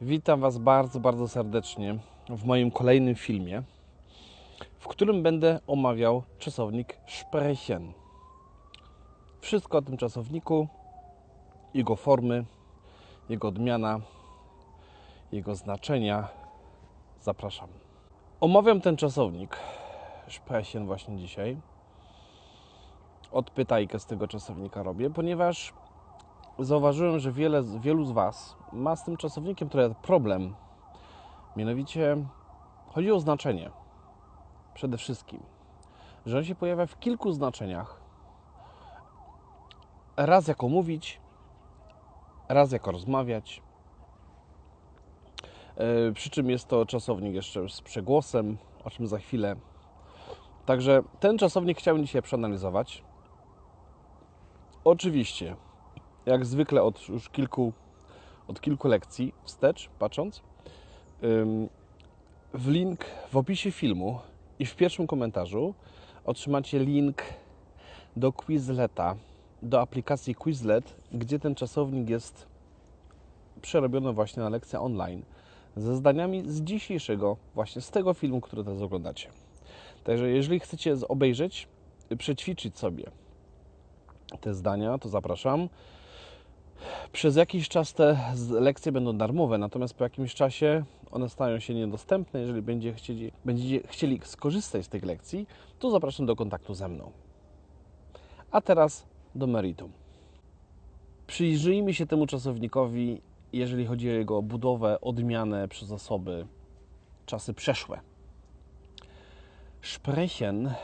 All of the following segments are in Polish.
Witam Was bardzo, bardzo serdecznie w moim kolejnym filmie, w którym będę omawiał czasownik sprechen. Wszystko o tym czasowniku, jego formy, jego odmiana, jego znaczenia. Zapraszam. Omawiam ten czasownik sprechen właśnie dzisiaj. Odpytajkę z tego czasownika robię, ponieważ zauważyłem, że wiele, wielu z Was ma z tym czasownikiem trochę problem. Mianowicie chodzi o znaczenie. Przede wszystkim, że on się pojawia w kilku znaczeniach. Raz jako mówić, raz jako rozmawiać. Yy, Przy czym jest to czasownik jeszcze z przegłosem, o czym za chwilę. Także ten czasownik chciałem dzisiaj przeanalizować. Oczywiście, jak zwykle od już kilku, od kilku lekcji wstecz, patrząc, w link w opisie filmu i w pierwszym komentarzu otrzymacie link do Quizleta, do aplikacji Quizlet, gdzie ten czasownik jest przerobiony właśnie na lekcję online ze zdaniami z dzisiejszego, właśnie z tego filmu, który teraz oglądacie. Także jeżeli chcecie obejrzeć, przećwiczyć sobie te zdania, to zapraszam. Przez jakiś czas te lekcje będą darmowe, natomiast po jakimś czasie one stają się niedostępne. Jeżeli będzie chcieli, będziecie chcieli skorzystać z tych lekcji, to zapraszam do kontaktu ze mną. A teraz do meritum. Przyjrzyjmy się temu czasownikowi, jeżeli chodzi o jego budowę, odmianę przez osoby, czasy przeszłe. Sprechen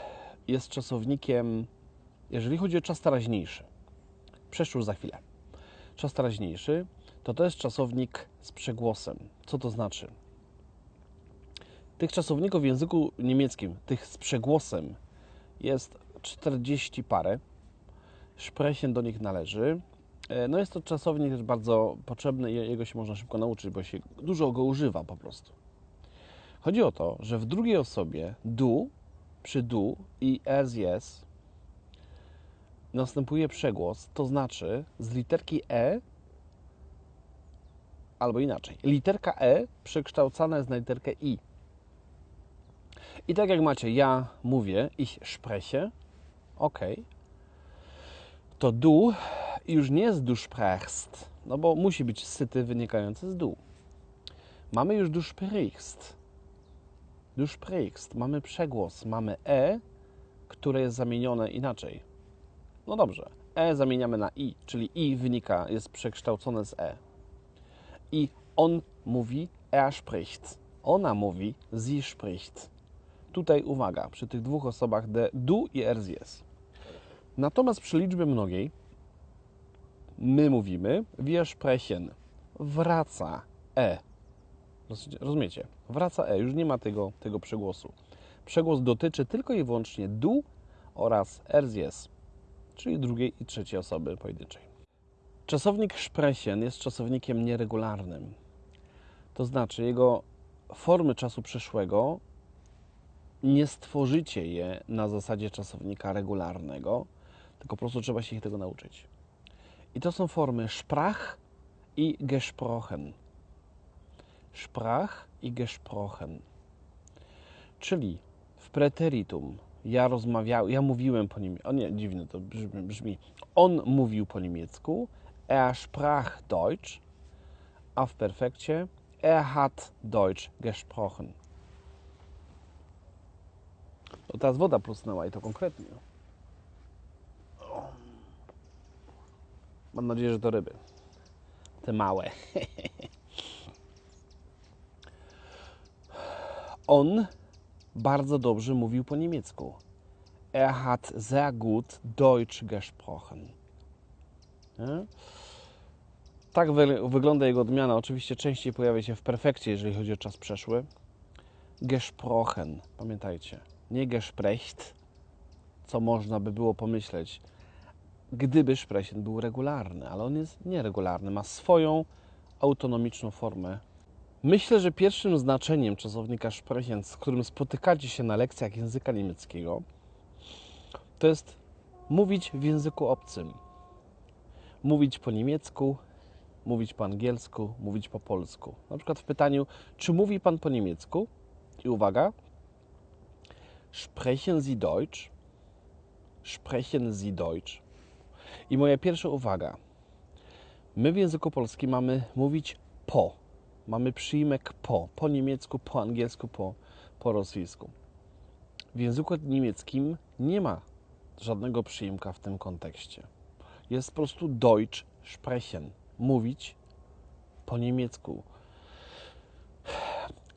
jest czasownikiem, jeżeli chodzi o czas teraźniejszy. Przeszły już za chwilę czas teraźniejszy, to jest czasownik z przegłosem. Co to znaczy? Tych czasowników w języku niemieckim, tych z przegłosem, jest 40 parę. Sprechen do nich należy. No jest to czasownik też bardzo potrzebny i jego się można szybko nauczyć, bo się dużo go używa po prostu. Chodzi o to, że w drugiej osobie du, przy du i as, yes następuje przegłos, to znaczy z literki E albo inaczej. Literka E przekształcana jest na literkę I. I tak jak macie, ja mówię, ich spreche, ok, to du już nie jest du sprechst, no bo musi być syty wynikający z du. Mamy już du sprichst. Du sprichst. Mamy przegłos, mamy E, które jest zamienione inaczej no dobrze, E zamieniamy na I, czyli I wynika, jest przekształcone z E. I on mówi, er spricht. Ona mówi, sie spricht. Tutaj uwaga, przy tych dwóch osobach de du i er jest. Natomiast przy liczbie mnogiej my mówimy, wir sprechen. Wraca E. Rozumiecie? Wraca E, już nie ma tego, tego przegłosu. Przegłos dotyczy tylko i wyłącznie du oraz er jest czyli drugiej i trzeciej osoby pojedynczej. Czasownik sprechen jest czasownikiem nieregularnym. To znaczy, jego formy czasu przeszłego nie stworzycie je na zasadzie czasownika regularnego, tylko po prostu trzeba się ich tego nauczyć. I to są formy sprach i gesprochen. Sprach i gesprochen. Czyli w preteritum ja rozmawiałem, ja mówiłem po niemiecku. O nie, dziwne to brzmi, brzmi. On mówił po niemiecku. Er sprach Deutsch. A w perfekcie er hat Deutsch gesprochen. No teraz woda plusnęła i to konkretnie. Mam nadzieję, że to ryby. Te małe. On bardzo dobrze mówił po niemiecku. Er hat sehr gut Deutsch gesprochen. Nie? Tak wy wygląda jego odmiana. Oczywiście częściej pojawia się w perfekcie, jeżeli chodzi o czas przeszły. Gesprochen. Pamiętajcie. Nie gesprecht, co można by było pomyśleć, gdyby sprechen był regularny, ale on jest nieregularny. Ma swoją autonomiczną formę Myślę, że pierwszym znaczeniem czasownika sprechen, z którym spotykacie się na lekcjach języka niemieckiego, to jest mówić w języku obcym. Mówić po niemiecku mówić po angielsku, mówić po polsku. Na przykład w pytaniu, czy mówi Pan po niemiecku? I uwaga, sprechen Sie Deutsch? Sprechen Sie Deutsch? I moja pierwsza uwaga. My w języku polskim mamy mówić po. Mamy przyjmek po. Po niemiecku, po angielsku, po, po rosyjsku. W języku niemieckim nie ma żadnego przyimka w tym kontekście. Jest po prostu Deutsch sprechen. Mówić po niemiecku.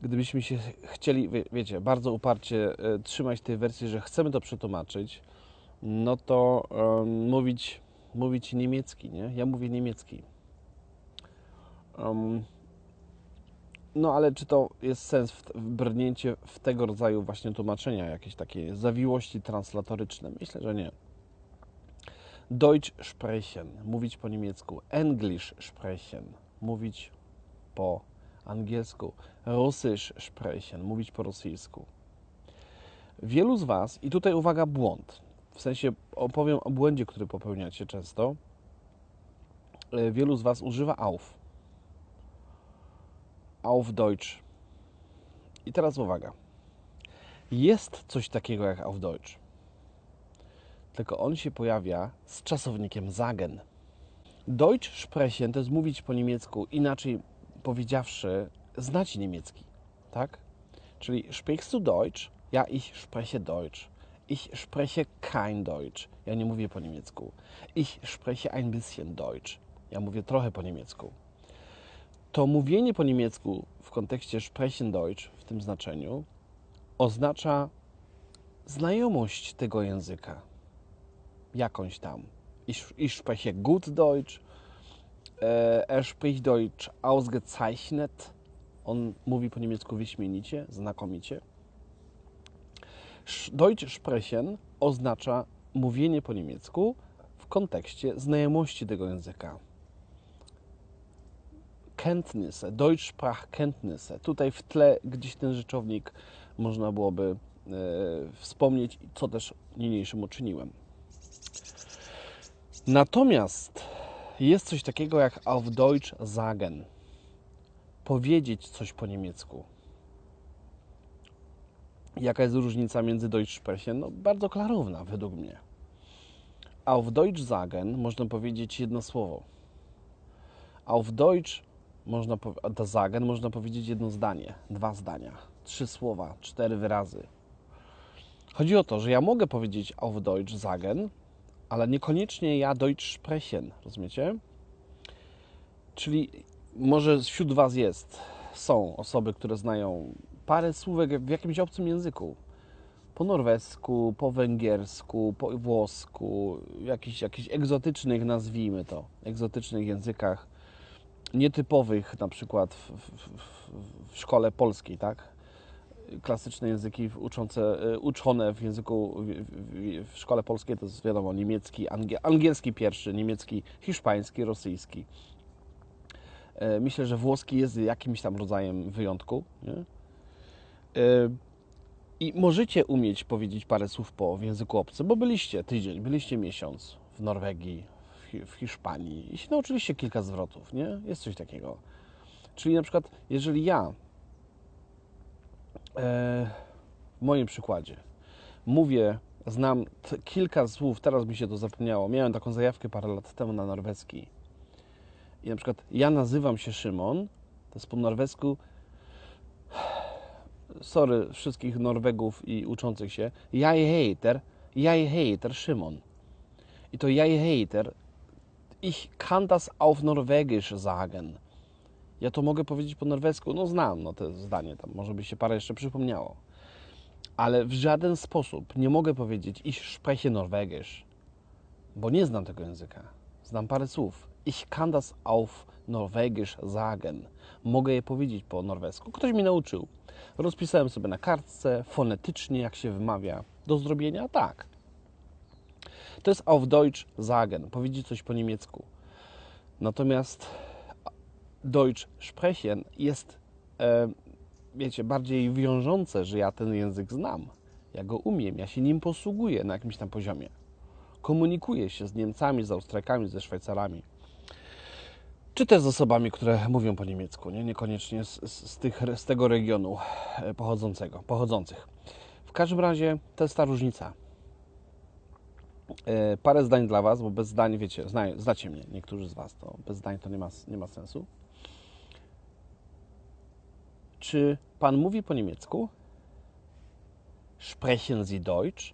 Gdybyśmy się chcieli, wie, wiecie, bardzo uparcie e, trzymać tej wersji, że chcemy to przetłumaczyć, no to mówić, mówić niemiecki, nie? Ja mówię niemiecki. Um, no ale czy to jest sens w, w brnięcie w tego rodzaju właśnie tłumaczenia, jakieś takie zawiłości translatoryczne? Myślę, że nie. Deutsch sprechen, mówić po niemiecku. English sprechen, mówić po angielsku. Russisch sprechen, mówić po rosyjsku. Wielu z Was, i tutaj uwaga, błąd. W sensie opowiem o błędzie, który popełniacie często. E, wielu z Was używa auf. Auf Deutsch. I teraz uwaga. Jest coś takiego jak auf Deutsch. Tylko on się pojawia z czasownikiem sagen. Deutsch sprechen to jest mówić po niemiecku, inaczej powiedziawszy, znać niemiecki, tak? Czyli sprichst du Deutsch? Ja, ich spreche Deutsch. Ich spreche kein Deutsch. Ja nie mówię po niemiecku. Ich spreche ein bisschen Deutsch. Ja mówię trochę po niemiecku. To mówienie po niemiecku w kontekście sprechen Deutsch w tym znaczeniu oznacza znajomość tego języka. Jakąś tam. Ich, ich spreche gut Deutsch. Er spricht Deutsch ausgezeichnet. On mówi po niemiecku wyśmienicie, znakomicie. Deutsch sprechen oznacza mówienie po niemiecku w kontekście znajomości tego języka. Kenntnisse, Deutschsprachkenntnisse. Tutaj w tle gdzieś ten rzeczownik można byłoby e, wspomnieć, co też niniejszym uczyniłem. Natomiast jest coś takiego jak auf Deutsch sagen. Powiedzieć coś po niemiecku. Jaka jest różnica między Deutsch sprechen? No, bardzo klarowna według mnie. Auf Deutsch sagen można powiedzieć jedno słowo. Auf Deutsch można da sagen można powiedzieć jedno zdanie, dwa zdania, trzy słowa, cztery wyrazy. Chodzi o to, że ja mogę powiedzieć auf Deutsch sagen, ale niekoniecznie ja Deutsch sprechen, rozumiecie? Czyli może wśród Was jest, są osoby, które znają parę słówek w jakimś obcym języku. Po norwesku, po węgiersku, po włosku, jakichś, jakichś egzotycznych, nazwijmy to, egzotycznych językach, nietypowych na przykład w, w, w szkole polskiej, tak? Klasyczne języki uczące, uczone w języku, w, w szkole polskiej to jest wiadomo niemiecki, angielski pierwszy, niemiecki, hiszpański, rosyjski. Myślę, że włoski jest jakimś tam rodzajem wyjątku. Nie? I możecie umieć powiedzieć parę słów po w języku obcym, bo byliście tydzień, byliście miesiąc w Norwegii, w Hiszpanii i się nauczyliście kilka zwrotów, nie? Jest coś takiego. Czyli na przykład, jeżeli ja w moim przykładzie mówię, znam kilka słów, teraz mi się to zapomniało, miałem taką zajawkę parę lat temu na norweski i na przykład ja nazywam się Szymon, to jest po norwesku sorry wszystkich Norwegów i uczących się, jag heter, jag heter Szymon. I to jag heter, ich kann das auf Norwegisch sagen. Ja to mogę powiedzieć po norwesku, no znam no to zdanie, tam może by się parę jeszcze przypomniało. Ale w żaden sposób nie mogę powiedzieć ich spreche Norwegisch, bo nie znam tego języka. Znam parę słów. Ich kann das auf Norwegisch sagen. Mogę je powiedzieć po norwesku. Ktoś mi nauczył. Rozpisałem sobie na kartce, fonetycznie, jak się wymawia. Do zrobienia? Tak. To jest auf Deutsch sagen, powiedzieć coś po niemiecku. Natomiast Deutsch sprechen jest, e, wiecie, bardziej wiążące, że ja ten język znam. Ja go umiem, ja się nim posługuję na jakimś tam poziomie. Komunikuję się z Niemcami, z Austriakami, ze Szwajcarami. czy też z osobami, które mówią po niemiecku, nie? niekoniecznie z, z, tych, z tego regionu e, pochodzącego, pochodzących. W każdym razie to jest ta różnica. E, parę zdań dla Was, bo bez zdań, wiecie, zna, znacie mnie, niektórzy z Was, to bez zdań to nie ma, nie ma sensu. Czy Pan mówi po niemiecku? Sprechen Sie Deutsch?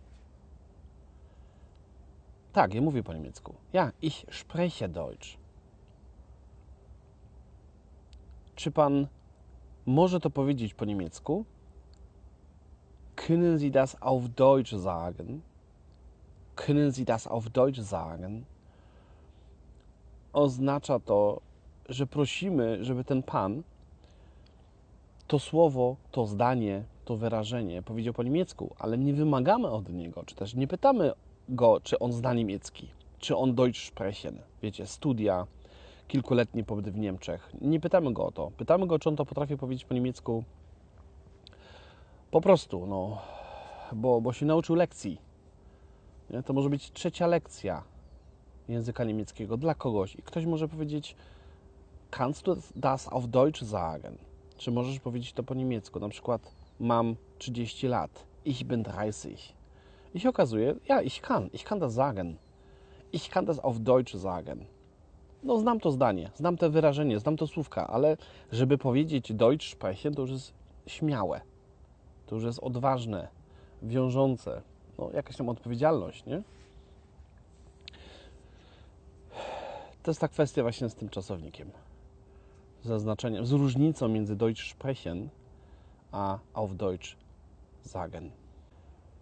Tak, ja mówię po niemiecku. Ja, ich spreche Deutsch. Czy Pan może to powiedzieć po niemiecku? Können Sie das auf Deutsch sagen? Können Sie das auf Deutsch sagen? Oznacza to, że prosimy, żeby ten Pan to słowo, to zdanie, to wyrażenie powiedział po niemiecku, ale nie wymagamy od niego, czy też nie pytamy go, czy on zna niemiecki, czy on Deutsch sprechen. Wiecie, studia, kilkuletni pobyt w Niemczech. Nie pytamy go o to. Pytamy go, czy on to potrafi powiedzieć po niemiecku po prostu, no, bo, bo się nauczył lekcji. Nie? To może być trzecia lekcja języka niemieckiego dla kogoś i ktoś może powiedzieć kannst du das auf Deutsch sagen? Czy możesz powiedzieć to po niemiecku? Na przykład mam 30 lat. Ich bin 30. I się okazuje, ja, ich kann, ich kann das sagen. Ich kann das auf Deutsch sagen. No, znam to zdanie, znam to wyrażenie, znam to słówka, ale żeby powiedzieć Deutsch sprechen, to już jest śmiałe. To już jest odważne, wiążące. No, jakaś tam odpowiedzialność, nie? To jest ta kwestia właśnie z tym czasownikiem. Zaznaczeniem, z różnicą między Deutsch sprechen a auf Deutsch sagen.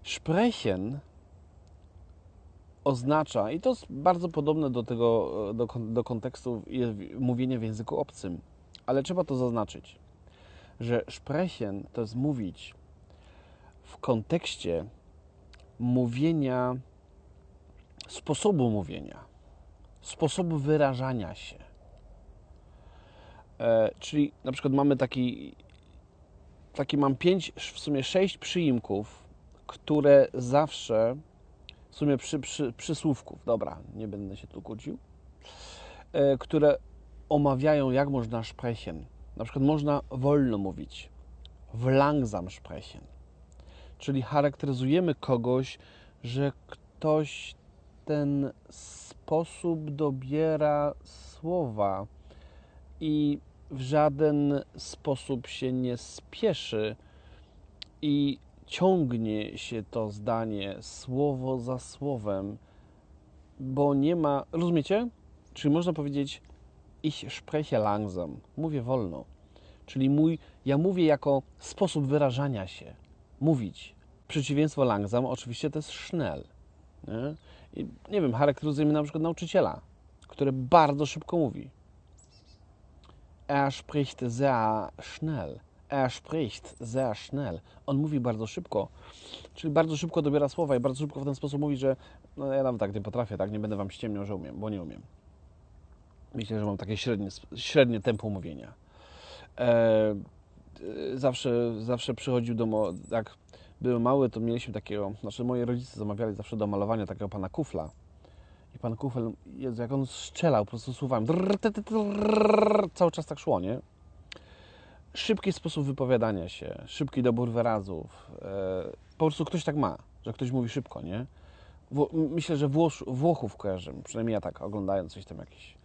Sprechen oznacza, i to jest bardzo podobne do tego, do, do kontekstu mówienia w języku obcym, ale trzeba to zaznaczyć, że sprechen to jest mówić w kontekście mówienia, sposobu mówienia, sposobu wyrażania się. E, czyli na przykład mamy taki, taki mam pięć, w sumie sześć przyimków, które zawsze, w sumie przy, przy, przysłówków, dobra, nie będę się tu kłócił, e, które omawiają, jak można sprechen. Na przykład można wolno mówić, w langsam sprechen. Czyli charakteryzujemy kogoś, że ktoś ten sposób dobiera słowa i w żaden sposób się nie spieszy i ciągnie się to zdanie słowo za słowem, bo nie ma. Rozumiecie? Czyli można powiedzieć, ich spreche langsam, mówię wolno. Czyli mój, ja mówię jako sposób wyrażania się, mówić. Przeciwieństwo langsam oczywiście to jest schnell. Nie? I, nie wiem, charakteryzujemy na przykład nauczyciela, który bardzo szybko mówi. Er spricht sehr schnell. Er spricht sehr schnell. On mówi bardzo szybko, czyli bardzo szybko dobiera słowa i bardzo szybko w ten sposób mówi, że no ja nawet tak nie potrafię, tak nie będę wam ściemniał, że umiem, bo nie umiem. Myślę, że mam takie średnie, średnie tempo mówienia. E, zawsze, zawsze przychodził do, jak byłem mały, to mieliśmy takiego, znaczy moi rodzice zamawiali zawsze do malowania takiego pana kufla. I pan kufel, Jezu, jak on strzelał po prostu słowami, cały czas tak szło, nie? Szybki sposób wypowiadania się, szybki dobór wyrazów. E, po prostu ktoś tak ma, że ktoś mówi szybko, nie? Myślę, że Włosz, Włochów kojarzę, przynajmniej ja tak oglądając coś tam jakieś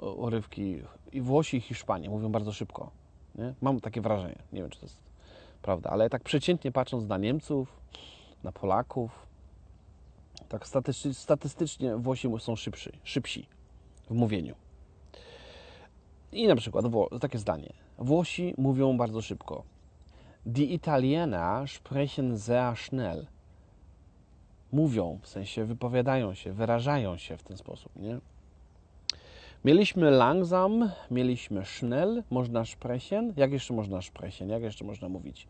urywki. I Włosi i Hiszpanie mówią bardzo szybko. Nie? Mam takie wrażenie. Nie wiem, czy to jest prawda, ale tak przeciętnie patrząc na Niemców, na Polaków, tak statystycznie, statystycznie Włosi są szybszy, szybsi w mówieniu. I na przykład takie zdanie. Włosi mówią bardzo szybko. Die Italiener sprechen sehr schnell. Mówią, w sensie wypowiadają się, wyrażają się w ten sposób, nie? Mieliśmy langsam, mieliśmy schnell, można sprechen. Jak jeszcze można sprechen? Jak jeszcze można mówić?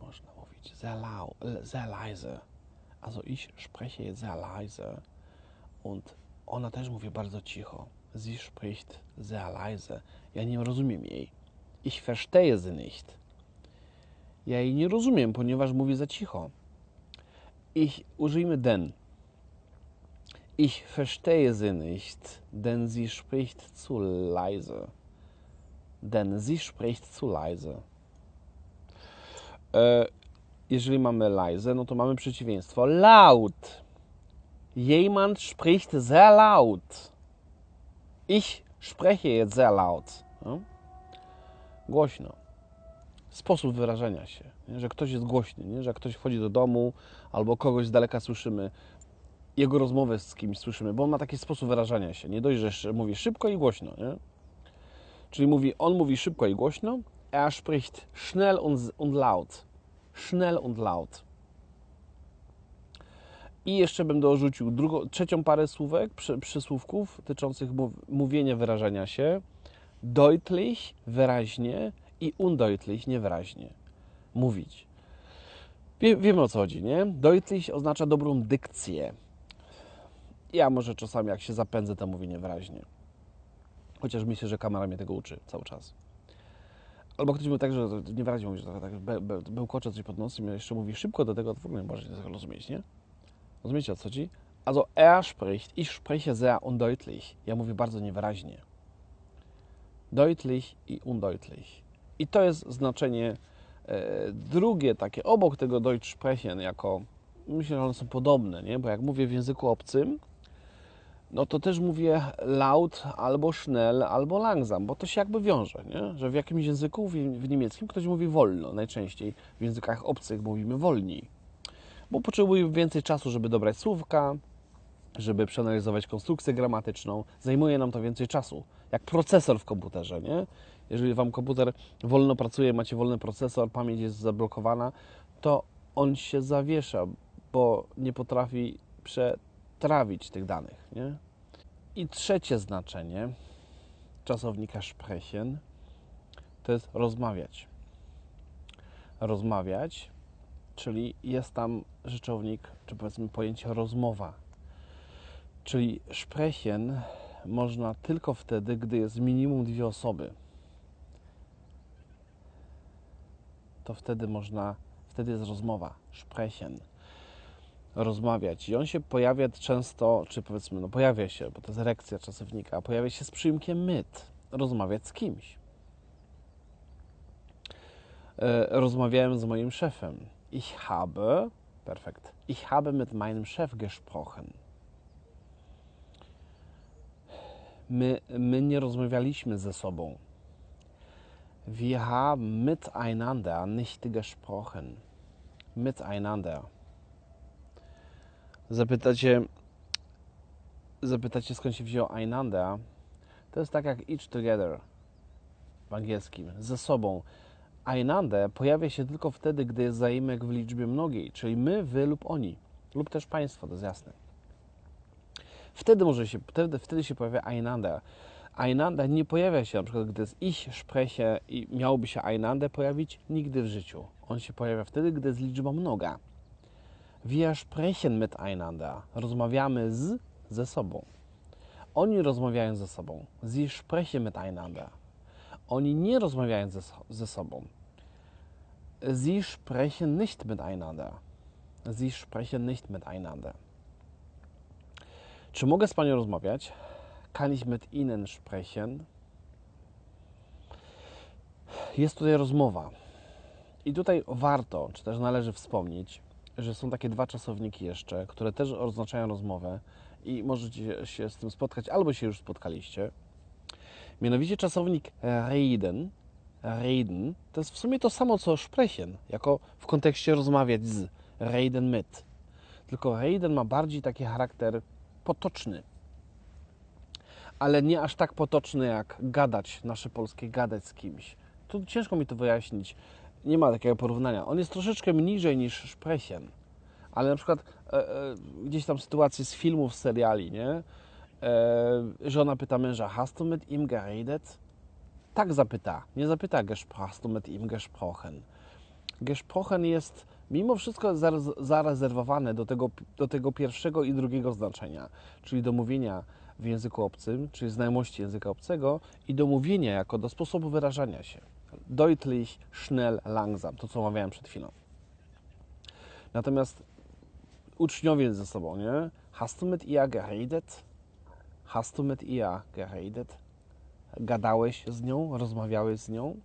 Można mówić sehr laut, sehr leise. Also ich spreche sehr leise. Und ona też mówi bardzo cicho. Sie spricht sehr leise. Ja nie rozumiem jej. Ich verstehe sie nicht. Ja jej nie rozumiem, ponieważ mówi za cicho. Ich, użyjmy den. Ich verstehe sie nicht, denn sie spricht zu leise. Denn sie spricht zu leise. E, jeżeli mamy leise, no to mamy przeciwieństwo laut. Jemand spricht sehr laut. Ich spreche jetzt sehr laut. No? Głośno. Sposób wyrażenia się, nie? że ktoś jest głośny, nie? że ktoś wchodzi do domu albo kogoś z daleka słyszymy, jego rozmowę z kimś słyszymy, bo on ma taki sposób wyrażania się. Nie dość, że mówi szybko i głośno. Nie? Czyli mówi, on mówi szybko i głośno, er spricht schnell und, laut. Schnell und laut. I jeszcze bym dorzucił drugą, trzecią parę słówek, przy, przysłówków dotyczących mówienia, wyrażania się. Deutlich, wyraźnie i undeutlich, niewyraźnie. Mówić. Wie, wiemy o co chodzi, nie? Deutlich oznacza dobrą dykcję. Ja może czasami jak się zapędzę, to mówię niewyraźnie. Chociaż myślę, że kamera mnie tego uczy cały czas. Albo ktoś mówił tak, że niewyraźnie mówi, że tak be, be, bełkocze coś pod nosem i jeszcze mówi szybko do tego, to w ogóle nie może tego rozumieć, nie? Rozumiecie o co chodzi? Also er spricht, ich spreche sehr undeutlich. Ja mówię bardzo niewyraźnie. Deutlich i undeutlich. I to jest znaczenie e, drugie, takie obok tego Deutsch sprechen, jako myślę, że one są podobne, nie? Bo jak mówię w języku obcym, no to też mówię laut, albo schnell, albo langsam, bo to się jakby wiąże, nie? że w jakimś języku, w niemieckim ktoś mówi wolno, najczęściej w językach obcych mówimy wolniej, bo potrzebuje więcej czasu, żeby dobrać słówka, żeby przeanalizować konstrukcję gramatyczną, zajmuje nam to więcej czasu, jak procesor w komputerze, nie? Jeżeli Wam komputer wolno pracuje, macie wolny procesor, pamięć jest zablokowana, to on się zawiesza, bo nie potrafi przetrawić trawić tych danych. Nie? I trzecie znaczenie czasownika sprechen to jest rozmawiać. Rozmawiać, czyli jest tam rzeczownik, czy powiedzmy pojęcie rozmowa. Czyli sprechen można tylko wtedy, gdy jest minimum dwie osoby. To wtedy można, wtedy jest rozmowa, sprechen rozmawiać. I on się pojawia często, czy powiedzmy, no pojawia się, bo to jest reakcja czasownika, pojawia się z przyimkiem myt. Rozmawiać z kimś. E, rozmawiałem z moim szefem. Ich habe, perfekt, ich habe mit meinem Chef gesprochen. My, my nie rozmawialiśmy ze sobą. Wir haben miteinander nicht gesprochen. Miteinander. Zapytacie, zapytacie skąd się wziął Einander. To jest tak jak each together w angielskim, ze sobą. Einander pojawia się tylko wtedy, gdy jest zaimek w liczbie mnogiej, czyli my, wy lub oni, lub też państwo, to jest jasne. Wtedy może się, wtedy, wtedy się pojawia Einander. Einander nie pojawia się na przykład, gdy jest ich spreche i miałoby się Einander pojawić nigdy w życiu. On się pojawia wtedy, gdy jest liczba mnoga. Wir sprechen miteinander. Rozmawiamy z, ze sobą. Oni rozmawiają ze sobą. Sie sprechen miteinander. Oni nie rozmawiają ze, ze sobą. Sie sprechen nicht miteinander. Sie sprechen nicht miteinander. Czy mogę z Panią rozmawiać? Kann ich mit Ihnen sprechen? Jest tutaj rozmowa. I tutaj warto, czy też należy wspomnieć, że są takie dwa czasowniki jeszcze, które też oznaczają rozmowę i możecie się z tym spotkać, albo się już spotkaliście. Mianowicie czasownik reden, reden, to jest w sumie to samo co sprechen, jako w kontekście rozmawiać z, reden mit. Tylko reden ma bardziej taki charakter potoczny, ale nie aż tak potoczny jak gadać, nasze polskie gadać z kimś. Tu ciężko mi to wyjaśnić nie ma takiego porównania. On jest troszeczkę niżej niż Sprechen, ale na przykład e, e, gdzieś tam sytuacje z filmów, z seriali, nie? E, żona pyta męża, hast du mit ihm geredet? Tak zapyta, nie zapyta, hast du mit ihm gesprochen. Gesprochen jest mimo wszystko zarezerwowane do tego, do tego pierwszego i drugiego znaczenia, czyli do mówienia w języku obcym, czyli znajomości języka obcego i do mówienia jako do sposobu wyrażania się deutlich, schnell, langsam, to co omawiałem przed chwilą. Natomiast uczniowie ze sobą, nie? Hast du mit ihr geredet? Hast du mit ihr geredet? Gadałeś z nią? Rozmawiałeś z nią?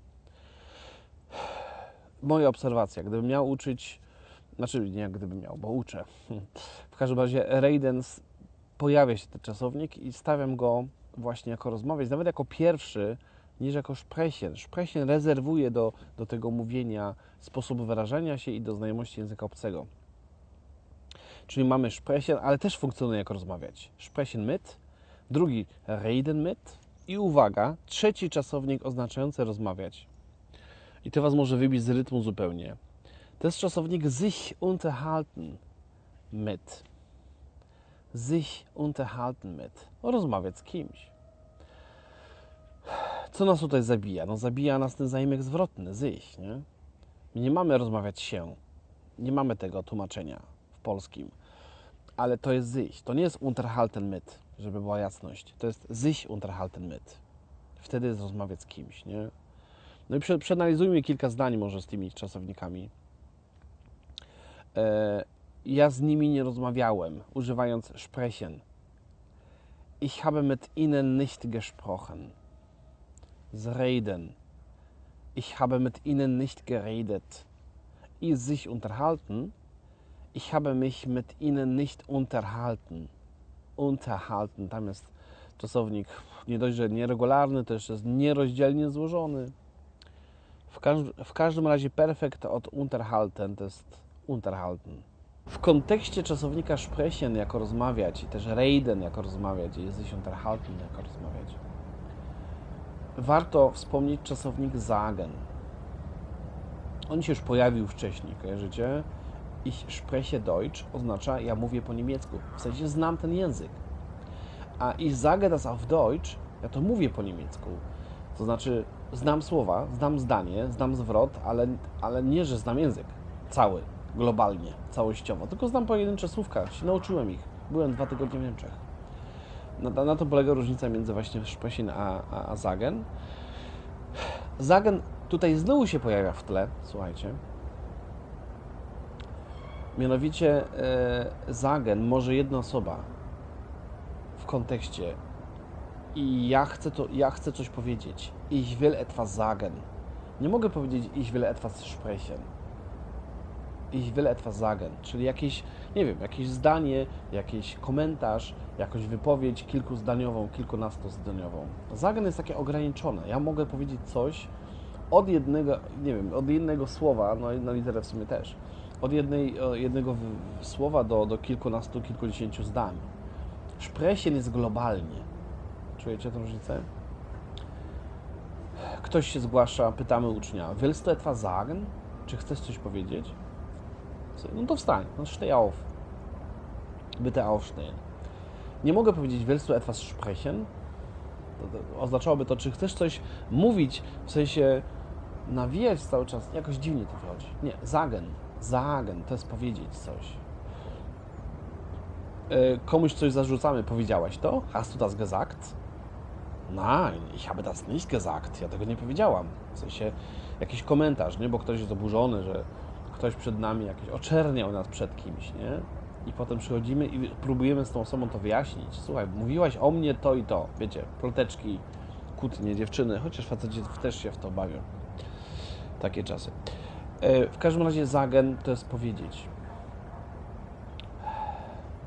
Moja obserwacja, gdybym miał uczyć, znaczy nie gdybym miał, bo uczę. W każdym razie Reidens pojawia się ten czasownik i stawiam go właśnie jako rozmawiać, nawet jako pierwszy, niż jako szpresien. Szpresien rezerwuje do, do tego mówienia sposób wyrażania się i do znajomości języka obcego. Czyli mamy sprechen, ale też funkcjonuje jako rozmawiać. Sprechen mit, drugi reden mit i uwaga, trzeci czasownik oznaczający rozmawiać. I to Was może wybić z rytmu zupełnie. To jest czasownik sich unterhalten mit. Sich unterhalten mit. Rozmawiać z kimś. Co nas tutaj zabija? No zabija nas ten zaimek zwrotny, sich, nie? My nie mamy rozmawiać się. Nie mamy tego tłumaczenia w polskim. Ale to jest sich. To nie jest unterhalten mit, żeby była jasność. To jest sich unterhalten mit. Wtedy jest rozmawiać z kimś, nie? No i prze, przeanalizujmy kilka zdań może z tymi czasownikami. E, ja z nimi nie rozmawiałem, używając sprechen. Ich habe mit ihnen nicht gesprochen. Reden. Ich habe mit ihnen nicht geredet. I sich unterhalten. Ich habe mich mit ihnen nicht unterhalten. Unterhalten. Tam jest czasownik nie dość, że nieregularny, jeszcze jest nierozdzielnie złożony. W, każ w każdym razie perfekt od unterhalten to jest unterhalten. W kontekście czasownika sprechen jako rozmawiać i też reden jako rozmawiać i jest sich unterhalten jako rozmawiać warto wspomnieć czasownik sagen. On się już pojawił wcześniej, kojarzycie? Ich spreche Deutsch oznacza ja mówię po niemiecku, w sensie znam ten język. A ich sage das auf Deutsch, ja to mówię po niemiecku. To znaczy znam słowa, znam zdanie, znam zwrot, ale, ale nie, że znam język cały, globalnie, całościowo, tylko znam pojedyncze słówka, nauczyłem ich. Byłem dwa tygodnie w Niemczech. Na, na to polega różnica między właśnie Sprechen a, a, a Zagen. Zagen tutaj znowu się pojawia w tle, słuchajcie. Mianowicie e, Zagen może jedna osoba w kontekście i ja chcę, to, ja chcę coś powiedzieć. Ich will etwas sagen. Nie mogę powiedzieć ich will etwas sprechen ich will etwas sagen, czyli jakieś, nie wiem, jakieś zdanie, jakiś komentarz, jakąś wypowiedź kilkuzdaniową, kilkunastozdaniową. Sagen jest takie ograniczone. Ja mogę powiedzieć coś od jednego, nie wiem, od jednego słowa, no na literę w sumie też, od jednej, jednego słowa do, do kilkunastu, kilkudziesięciu zdań. Sprechen jest globalnie. Czujecie tę różnicę? Ktoś się zgłasza, pytamy ucznia, willst du etwas sagen? Czy chcesz coś powiedzieć? No to wstań, no steh auf. Bitte aufstehen. Nie mogę powiedzieć, willst du etwas sprechen? Oznaczałoby to, czy chcesz coś mówić, w sensie nawijać cały czas. Jakoś dziwnie to wychodzi. Nie, sagen. Sagen, to jest powiedzieć coś. E, komuś coś zarzucamy, powiedziałaś to? Hast du das gesagt? Nein, ich habe das nicht gesagt. Ja tego nie powiedziałam. W sensie jakiś komentarz, nie? Bo ktoś jest oburzony, że ktoś przed nami jakiś oczerniał nas przed kimś, nie? I potem przychodzimy i próbujemy z tą osobą to wyjaśnić. Słuchaj, mówiłaś o mnie to i to. Wiecie, ploteczki, kłótnie, dziewczyny, chociaż faceci też się w to bawią. Takie czasy. E, w każdym razie zagen to jest powiedzieć.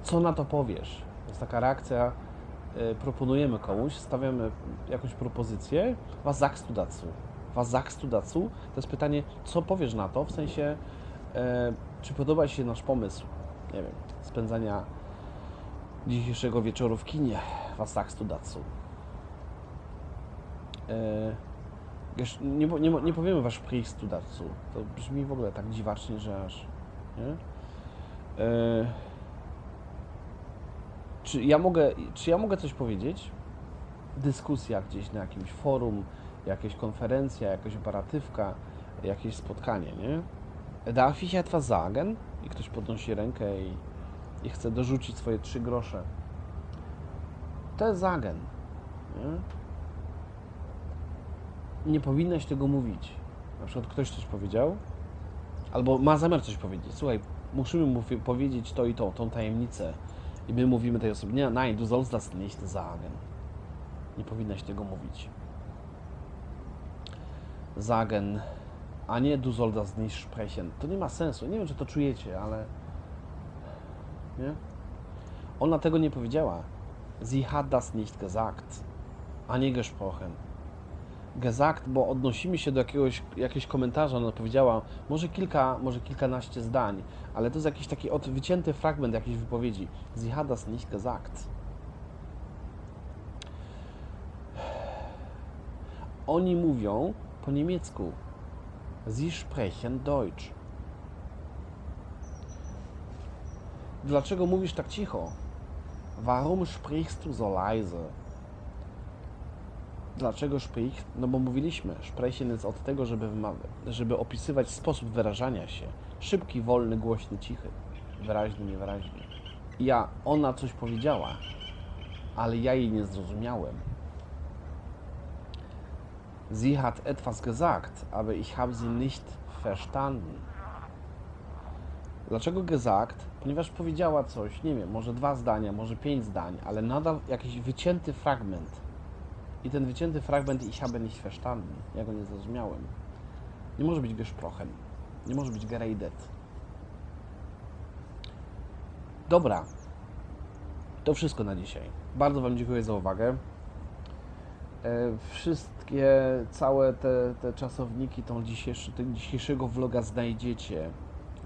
Co na to powiesz? Jest taka reakcja, e, proponujemy komuś, stawiamy jakąś propozycję, was dazu? Was dazu? To jest pytanie, co powiesz na to, w sensie E, czy podoba Ci się nasz pomysł, nie wiem, spędzania dzisiejszego wieczoru w kinie Was sagst Datsu? E, nie, nie, nie powiemy Was sprichst Datsu. To brzmi w ogóle tak dziwacznie, że aż... Nie? E, czy ja mogę, czy ja mogę coś powiedzieć? Dyskusja gdzieś na jakimś forum, jakaś konferencja, jakaś operatywka, jakieś spotkanie, nie? Darf ich etwas sagen? I ktoś podnosi rękę i, i chce dorzucić swoje trzy grosze. To jest. Nie? nie powinnaś tego mówić. Na przykład ktoś coś powiedział, albo ma zamiar coś powiedzieć. Słuchaj, musimy mu powiedzieć to i to, tą tajemnicę. I my mówimy tej osobie, nie, nein, du sollst das nicht sagen. Nie powinnaś tego mówić. Sagen, a nie du sollst das nicht sprechen. To nie ma sensu. Nie wiem, czy to czujecie, ale... Nie? Ona tego nie powiedziała. Sie hat das nicht gesagt, a nie gesprochen. Gesagt, bo odnosimy się do jakiegoś, jakiegoś komentarza, ona powiedziała może kilka, może kilkanaście zdań, ale to jest jakiś taki wycięty fragment jakiejś wypowiedzi. Sie hat das nicht gesagt. Oni mówią po niemiecku. Sie sprechen Deutsch. Dlaczego mówisz tak cicho? Warum sprichst du so leise? Dlaczego sprichst? No bo mówiliśmy, sprechen jest od tego, żeby, żeby opisywać sposób wyrażania się. Szybki, wolny, głośny, cichy. Wyraźny, niewyraźny. Ja, ona coś powiedziała, ale ja jej nie zrozumiałem. Sie hat etwas gesagt, aber ich habe sie nicht verstanden. Dlaczego gesagt? Ponieważ powiedziała coś, nie wiem, może dwa zdania, może pięć zdań, ale nadal jakiś wycięty fragment. I ten wycięty fragment ich habe nicht verstanden. Ja go nie zrozumiałem. Nie może być gesprochen. Nie może być geredet. Dobra. To wszystko na dzisiaj. Bardzo Wam dziękuję za uwagę. E, Wszystkie, całe te, te czasowniki tą dzisiejszy, tego dzisiejszego vloga znajdziecie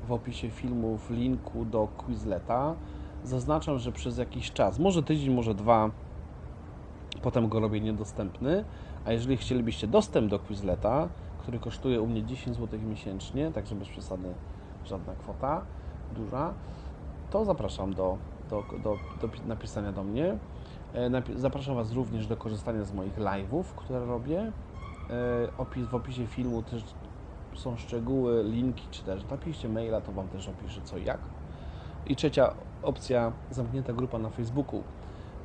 w opisie filmu w linku do Quizleta. Zaznaczam, że przez jakiś czas, może tydzień, może dwa, potem go robię niedostępny. A jeżeli chcielibyście dostęp do Quizleta, który kosztuje u mnie 10 zł miesięcznie, także bez przesady żadna kwota duża, to zapraszam do, do, do, do pi- napisania do mnie. E, Zapraszam Was również do korzystania z moich live'ów, które robię. E, Opis, w opisie filmu też są szczegóły, linki, czy też napiszcie maila, to Wam też opiszę co i jak. I trzecia opcja, zamknięta grupa na Facebooku,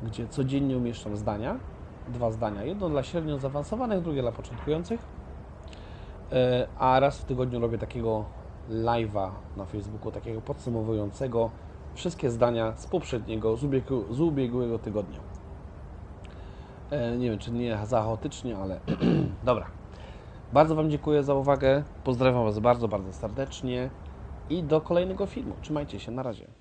gdzie codziennie umieszczam zdania, dwa zdania, jedno dla średnio zaawansowanych, drugie dla początkujących, E, a raz w tygodniu robię takiego live'a na Facebooku, takiego podsumowującego wszystkie zdania z poprzedniego, z, z ubiegłego tygodnia. E, Nie wiem, czy nie za chaotycznie, ale dobra. Bardzo Wam dziękuję za uwagę. Pozdrawiam Was bardzo, bardzo serdecznie i do kolejnego filmu. Trzymajcie się, na razie.